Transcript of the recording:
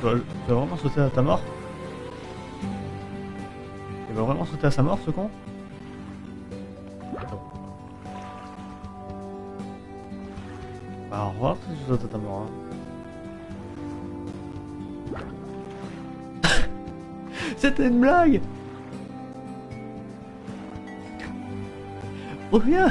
Tu vas, vraiment sauter à ta mort Il va vraiment sauter à sa mort ce con Bah au revoir si tu sautes à ta mort. Hein. C'était une blague Reviens